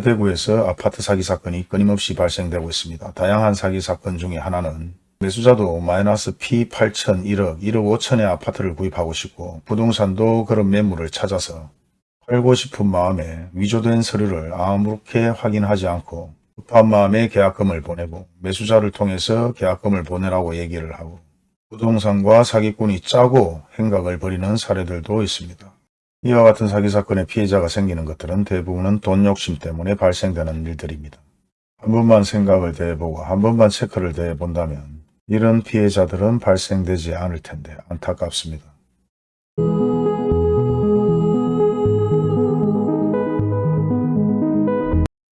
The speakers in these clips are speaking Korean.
대구에서 아파트 사기 사건이 끊임없이 발생되고 있습니다. 다양한 사기 사건 중에 하나는 매수자도 마이너스 P 8천 1억, 1억 5천의 아파트를 구입하고 싶고 부동산도 그런 매물을 찾아서 팔고 싶은 마음에 위조된 서류를 아무렇게 확인하지 않고 급한 마음에 계약금을 보내고 매수자를 통해서 계약금을 보내라고 얘기를 하고 부동산과 사기꾼이 짜고 행각을 벌이는 사례들도 있습니다. 이와 같은 사기 사건의 피해자가 생기는 것들은 대부분은 돈 욕심 때문에 발생되는 일들입니다. 한 번만 생각을 대해보고 한 번만 체크를 대해본다면 이런 피해자들은 발생되지 않을 텐데 안타깝습니다.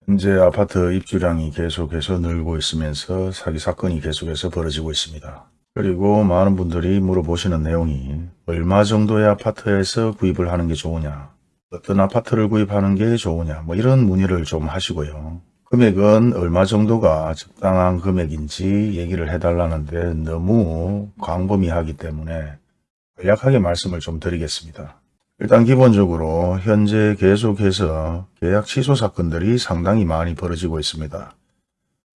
현재 아파트 입주량이 계속해서 늘고 있으면서 사기 사건이 계속해서 벌어지고 있습니다. 그리고 많은 분들이 물어보시는 내용이 얼마 정도의 아파트에서 구입을 하는 게 좋으냐 어떤 아파트를 구입하는 게 좋으냐 뭐 이런 문의를 좀 하시고요. 금액은 얼마 정도가 적당한 금액인지 얘기를 해달라는데 너무 광범위하기 때문에 간략하게 말씀을 좀 드리겠습니다. 일단 기본적으로 현재 계속해서 계약 취소 사건들이 상당히 많이 벌어지고 있습니다.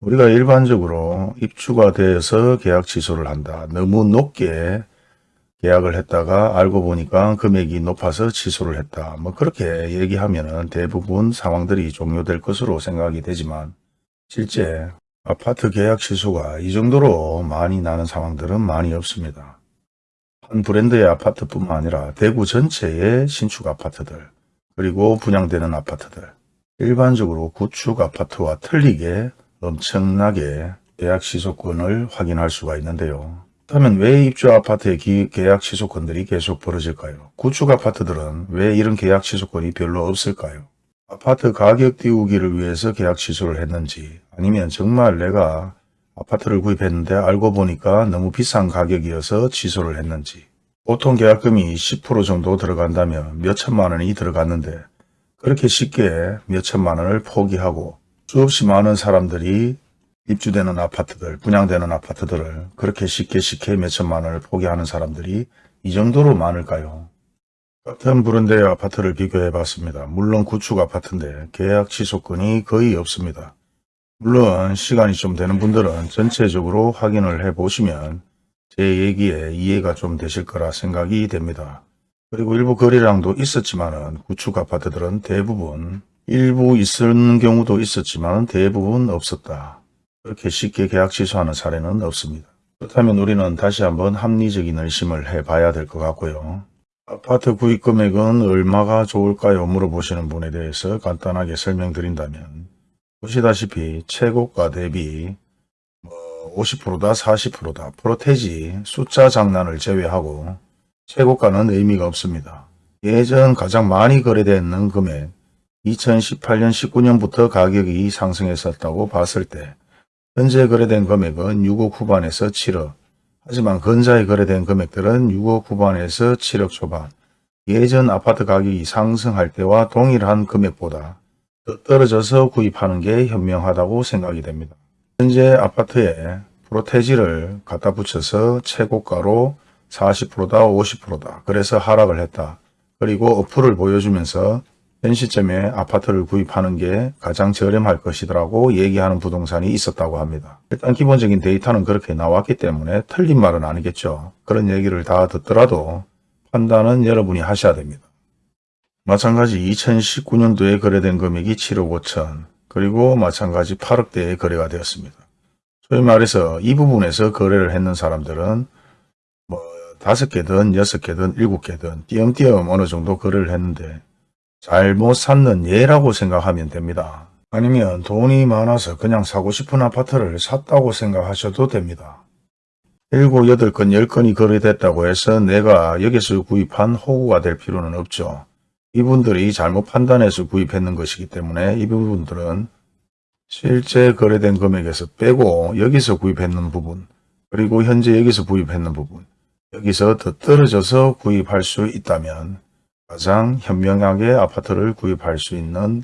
우리가 일반적으로 입주가 되어서 계약 취소를 한다. 너무 높게 계약을 했다가 알고 보니까 금액이 높아서 취소를 했다. 뭐 그렇게 얘기하면 대부분 상황들이 종료될 것으로 생각이 되지만 실제 아파트 계약 취소가 이 정도로 많이 나는 상황들은 많이 없습니다. 한 브랜드의 아파트뿐만 아니라 대구 전체의 신축 아파트들 그리고 분양되는 아파트들 일반적으로 구축 아파트와 틀리게 엄청나게 계약 취소권을 확인할 수가 있는데요. 그렇다면 왜 입주 아파트의 기- 계약 취소권들이 계속 벌어질까요? 구축 아파트들은 왜 이런 계약 취소권이 별로 없을까요? 아파트 가격 띄우기를 위해서 계약 취소를 했는지 아니면 정말 내가 아파트를 구입했는데 알고 보니까 너무 비싼 가격이어서 취소를 했는지 보통 계약금이 10% 정도 들어간다면 몇 천만 원이 들어갔는데 그렇게 쉽게 몇 천만 원을 포기하고 수없이 많은 사람들이 입주되는 아파트들, 분양되는 아파트들을 그렇게 쉽게 쉽게 몇 천만 원을 포기하는 사람들이 이 정도로 많을까요? 같은 브랜드의 아파트를 비교해 봤습니다. 물론 구축 아파트인데 계약 취소권이 거의 없습니다. 물론 시간이 좀 되는 분들은 전체적으로 확인을 해 보시면 제 얘기에 이해가 좀 되실 거라 생각이 됩니다. 그리고 일부 거래량도 있었지만 은 구축 아파트들은 대부분 일부 있는 경우도 있었지만 대부분 없었다. 그렇게 쉽게 계약 취소하는 사례는 없습니다. 그렇다면 우리는 다시 한번 합리적인 의심을 해봐야 될 것 같고요. 아파트 구입 금액은 얼마가 좋을까요? 물어보시는 분에 대해서 간단하게 설명드린다면 보시다시피 최고가 대비 뭐 50%다 40%다 프로테지 숫자 장난을 제외하고 최고가는 의미가 없습니다. 예전 가장 많이 거래되는 금액 2018년 19년부터 가격이 상승했었다고 봤을 때 현재 거래된 금액은 6억 후반에서 7억 하지만 근자에 거래된 금액들은 6억 후반에서 7억 초반 예전 아파트 가격이 상승할 때와 동일한 금액보다 더 떨어져서 구입하는 게 현명하다고 생각이 됩니다. 현재 아파트에 프로테지를 갖다 붙여서 최고가로 40%다 50%다 그래서 하락을 했다. 그리고 어플을 보여주면서 현 시점에 아파트를 구입하는 게 가장 저렴할 것이더라고 얘기하는 부동산이 있었다고 합니다. 일단 기본적인 데이터는 그렇게 나왔기 때문에 틀린 말은 아니겠죠. 그런 얘기를 다 듣더라도 판단은 여러분이 하셔야 됩니다. 마찬가지 2019년도에 거래된 금액이 7억 5천 그리고 마찬가지 8억대에 거래가 되었습니다. 소위 말해서 이 부분에서 거래를 했는 사람들은 뭐 다섯 개든 여섯 개든 일곱 개든 띄엄띄엄 어느 정도 거래를 했는데 잘못 샀는 예라고 생각하면 됩니다. 아니면 돈이 많아서 그냥 사고 싶은 아파트를 샀다고 생각하셔도 됩니다. 7, 8건, 10건이 거래됐다고 해서 내가 여기서 구입한 호구가 될 필요는 없죠. 이분들이 잘못 판단해서 구입했는 것이기 때문에 이 부분들은 실제 거래된 금액에서 빼고 여기서 구입했는 부분 그리고 현재 여기서 구입했는 부분 여기서 더 떨어져서 구입할 수 있다면 가장 현명하게 아파트를 구입할 수 있는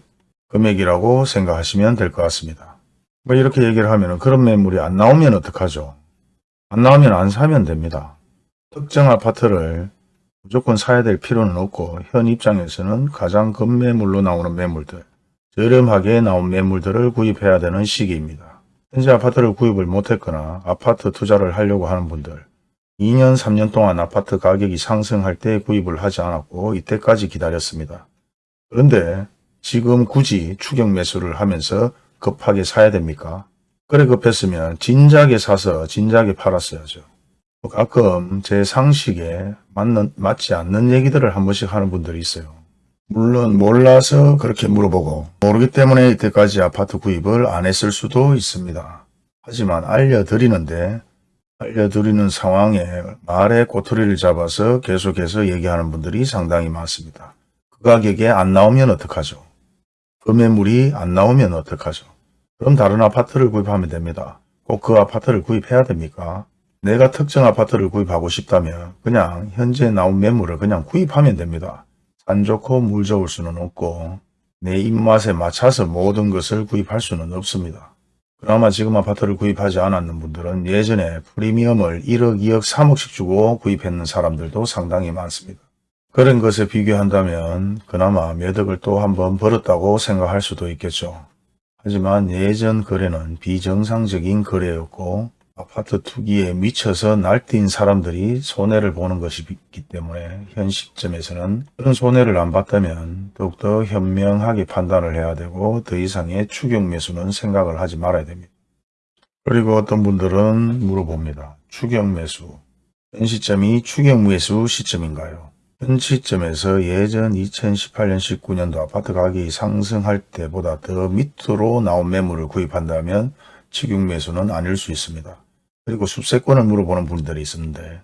금액이라고 생각하시면 될 것 같습니다. 뭐 이렇게 얘기를 하면 그런 매물이 안 나오면 어떡하죠? 안 나오면 안 사면 됩니다. 특정 아파트를 무조건 사야 될 필요는 없고 현 입장에서는 가장 급매물로 나오는 매물들 저렴하게 나온 매물들을 구입해야 되는 시기입니다. 현재 아파트를 구입을 못했거나 아파트 투자를 하려고 하는 분들 2년 3년 동안 아파트 가격이 상승할 때 구입을 하지 않았고 이때까지 기다렸습니다. 그런데 지금 굳이 추격 매수를 하면서 급하게 사야 됩니까? 그래 급했으면 진작에 사서 진작에 팔았어야죠. 가끔 제 상식에 맞는, 맞지 않는 얘기들을 한 번씩 하는 분들이 있어요. 물론 몰라서 그렇게 물어보고 모르기 때문에 이때까지 아파트 구입을 안 했을 수도 있습니다. 하지만 알려드리는데 알려드리는 상황에 말에 꼬투리를 잡아서 계속해서 얘기하는 분들이 상당히 많습니다. 그 가격에 안 나오면 어떡하죠? 그 매물이 안 나오면 어떡하죠? 그럼 다른 아파트를 구입하면 됩니다. 꼭 그 아파트를 구입해야 됩니까? 내가 특정 아파트를 구입하고 싶다면 그냥 현재 나온 매물을 그냥 구입하면 됩니다. 산 좋고 물 좋을 수는 없고 내 입맛에 맞춰서 모든 것을 구입할 수는 없습니다. 그나마 지금 아파트를 구입하지 않았는 분들은 예전에 프리미엄을 1억, 2억, 3억씩 주고 구입했는 사람들도 상당히 많습니다. 그런 것에 비교한다면 그나마 매덕을 또 한번 벌었다고 생각할 수도 있겠죠. 하지만 예전 거래는 비정상적인 거래였고 아파트 투기에 미쳐서 날뛴 사람들이 손해를 보는 것이기 때문에 현 시점에서는 그런 손해를 안 봤다면 더욱더 현명하게 판단을 해야 되고 더 이상의 추격 매수는 생각을 하지 말아야 됩니다. 그리고 어떤 분들은 물어봅니다. 추격 매수. 현 시점이 추격 매수 시점인가요? 현 시점에서 예전 2018년 19년도 아파트 가격이 상승할 때보다 더 밑으로 나온 매물을 구입한다면 추격 매수는 아닐 수 있습니다. 그리고 숲세권을 물어보는 분들이 있었는데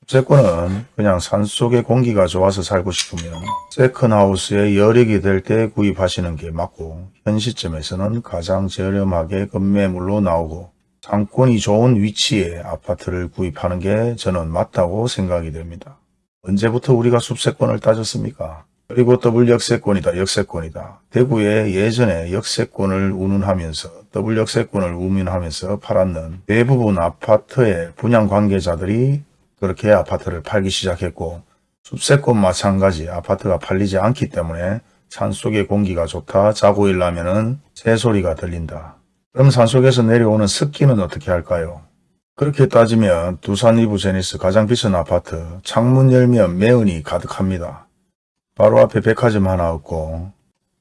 숲세권은 그냥 산속의 공기가 좋아서 살고 싶으면 second house에 여력이 될 때 구입하시는 게 맞고 현 시점에서는 가장 저렴하게 급매물로 나오고 상권이 좋은 위치에 아파트를 구입하는 게 저는 맞다고 생각이 됩니다. 언제부터 우리가 숲세권을 따졌습니까? 그리고 더블 역세권이다 역세권이다. 대구에 예전에 역세권을 운운하면서 더블 역세권을 운운하면서 팔았는 대부분 아파트의 분양 관계자들이 그렇게 아파트를 팔기 시작했고 숲세권 마찬가지 아파트가 팔리지 않기 때문에 산속의 공기가 좋다 자고 일하면 새소리가 들린다. 그럼 산속에서 내려오는 습기는 어떻게 할까요? 그렇게 따지면 두산 이부 제니스 가장 비싼 아파트 창문 열면 매연이 가득합니다. 바로 앞에 백화점 하나 없고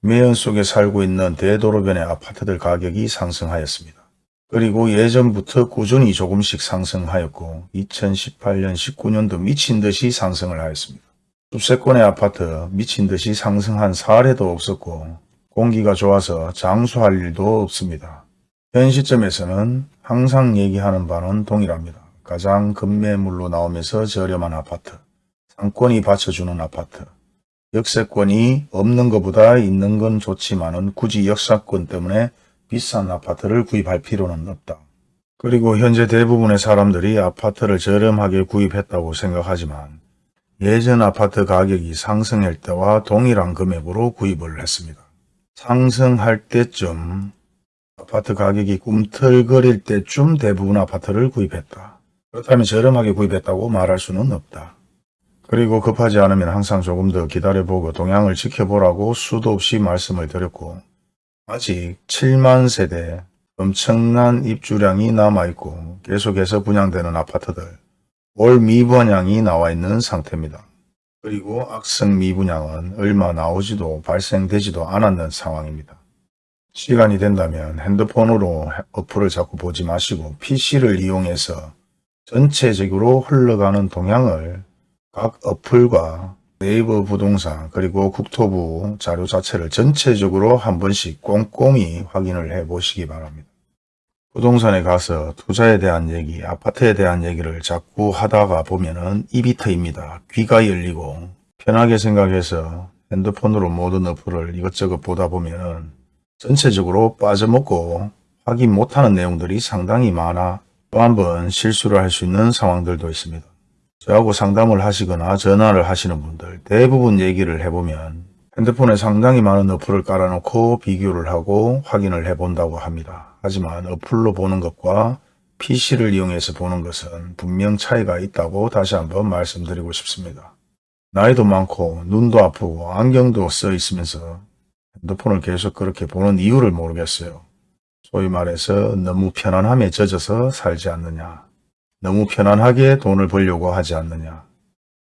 매연 속에 살고 있는 대도로변의 아파트들 가격이 상승하였습니다. 그리고 예전부터 꾸준히 조금씩 상승하였고 2018년 19년도 미친 듯이 상승을 하였습니다. 숲세권의 아파트 미친 듯이 상승한 사례도 없었고 공기가 좋아서 장수할 일도 없습니다. 현 시점에서는 항상 얘기하는 바는 동일합니다. 가장 급매물로 나오면서 저렴한 아파트, 상권이 받쳐주는 아파트, 역세권이 없는 것보다 있는 건 좋지만 은 굳이 역사권 때문에 비싼 아파트를 구입할 필요는 없다. 그리고 현재 대부분의 사람들이 아파트를 저렴하게 구입했다고 생각하지만 예전 아파트 가격이 상승할 때와 동일한 금액으로 구입을 했습니다. 상승할 때쯤 아파트 가격이 꿈틀거릴 때쯤 대부분 아파트를 구입했다. 그렇다면 저렴하게 구입했다고 말할 수는 없다. 그리고 급하지 않으면 항상 조금 더 기다려보고 동향을 지켜보라고 수도 없이 말씀을 드렸고 아직 7만 세대 엄청난 입주량이 남아있고 계속해서 분양되는 아파트들 올 미분양이 나와 있는 상태입니다. 그리고 악성 미분양은 얼마 나오지도 발생되지도 않았는 상황입니다. 시간이 된다면 핸드폰으로 어플을 자꾸 보지 마시고 PC를 이용해서 전체적으로 흘러가는 동향을 각 어플과 네이버 부동산 그리고 국토부 자료 자체를 전체적으로 한 번씩 꼼꼼히 확인을 해 보시기 바랍니다. 부동산에 가서 투자에 대한 얘기, 아파트에 대한 얘기를 자꾸 하다가 보면은 입이 트입니다. 귀가 열리고 편하게 생각해서 핸드폰으로 모든 어플을 이것저것 보다 보면은 전체적으로 빠져먹고 확인 못하는 내용들이 상당히 많아 또 한 번 실수를 할 수 있는 상황들도 있습니다. 저하고 상담을 하시거나 전화를 하시는 분들 대부분 얘기를 해보면 핸드폰에 상당히 많은 어플을 깔아놓고 비교를 하고 확인을 해본다고 합니다. 하지만 어플로 보는 것과 PC를 이용해서 보는 것은 분명 차이가 있다고 다시 한번 말씀드리고 싶습니다. 나이도 많고 눈도 아프고 안경도 써 있으면서 핸드폰을 계속 그렇게 보는 이유를 모르겠어요. 소위 말해서 너무 편안함에 젖어서 살지 않느냐. 너무 편안하게 돈을 벌려고 하지 않느냐.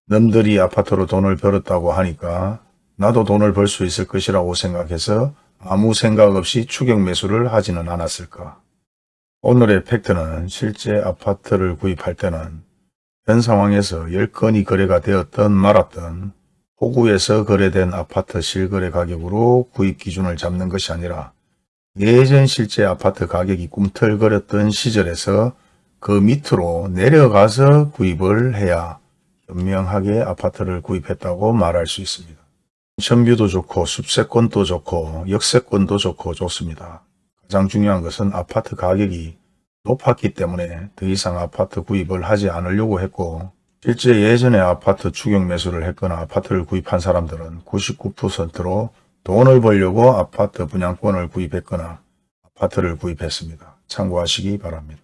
남들이 아파트로 돈을 벌었다고 하니까 나도 돈을 벌 수 있을 것이라고 생각해서 아무 생각 없이 추격 매수를 하지는 않았을까. 오늘의 팩트는 실제 아파트를 구입할 때는 현 상황에서 10건이 거래가 되었던 말았던 호구에서 거래된 아파트 실거래 가격으로 구입 기준을 잡는 것이 아니라 예전 실제 아파트 가격이 꿈틀거렸던 시절에서 그 밑으로 내려가서 구입을 해야 현명하게 아파트를 구입했다고 말할 수 있습니다. 천뷰도 좋고 숲세권도 좋고 역세권도 좋고 좋습니다. 가장 중요한 것은 아파트 가격이 높았기 때문에 더 이상 아파트 구입을 하지 않으려고 했고 실제 예전에 아파트 추격 매수를 했거나 아파트를 구입한 사람들은 99%로 돈을 벌려고 아파트 분양권을 구입했거나 아파트를 구입했습니다. 참고하시기 바랍니다.